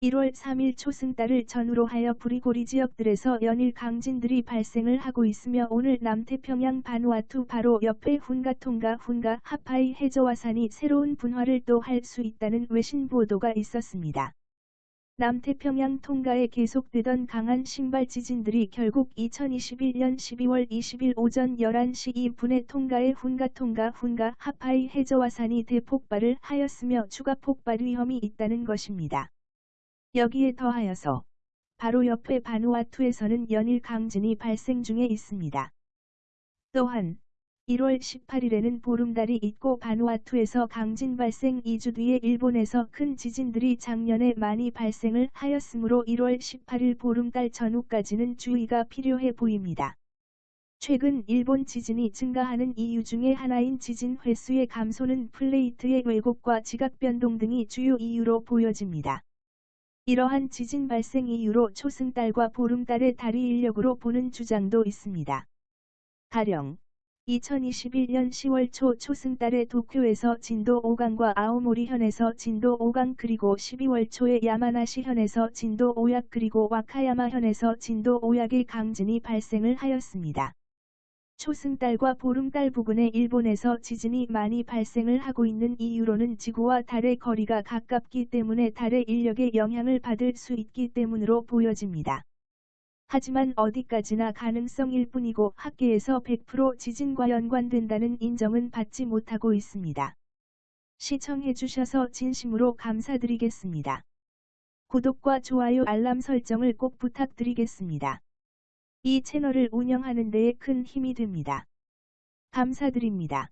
1월 3일 초승달을 전후로 하여 부리고리 지역들에서 연일 강진들이 발생을 하고 있으며 오늘 남태평양 바누아투 바로 옆에 훈가통가 훈가 하파이 해저화산이 새로운 분화를 또 할 수 있다는 외신 보도가 있었습니다. 남태평양 통가에 계속되던 강한 신발 지진들이 결국 2021년 12월 20일 오전 11시 2분에 통가의 훈가 통가 훈가 하파이 해저화산이 대폭발을 하였으며 추가 폭발 위험이 있다는 것입니다. 여기에 더하여서 바로 옆에 바누아투에서는 연일 강진이 발생 중에 있습니다. 또한 1월 18일에는 보름달이 있고 바누아투에서 강진 발생 2주 뒤에 일본에서 큰 지진들이 작년에 많이 발생을 하였으므로 1월 18일 보름달 전후까지는 주의가 필요해 보입니다. 최근 일본 지진이 증가하는 이유 중에 하나인 지진 횟수의 감소는 플레이트의 왜곡과 지각 변동 등이 주요 이유로 보여집니다. 이러한 지진 발생 이유로 초승달과 보름달의 다리 인력으로 보는 주장도 있습니다. 가령 2021년 10월 초 초승달에 도쿄에서 진도 5강과 아오모리 현에서 진도 5강 그리고 12월 초에 야마나시 현에서 진도 5약 그리고 와카야마 현에서 진도 5약의 강진이 발생을 하였습니다. 초승달과 보름달 부근에 일본에서 지진이 많이 발생을 하고 있는 이유로는 지구와 달의 거리가 가깝기 때문에 달의 인력에 영향을 받을 수 있기 때문으로 보여집니다. 하지만 어디까지나 가능성일 뿐이고 학계에서 100% 지진과 연관된다는 인정은 받지 못하고 있습니다. 시청해주셔서 진심으로 감사드리겠습니다. 구독과 좋아요 알람 설정을 꼭 부탁드리겠습니다. 이 채널을 운영하는 데에 큰 힘이 됩니다. 감사드립니다.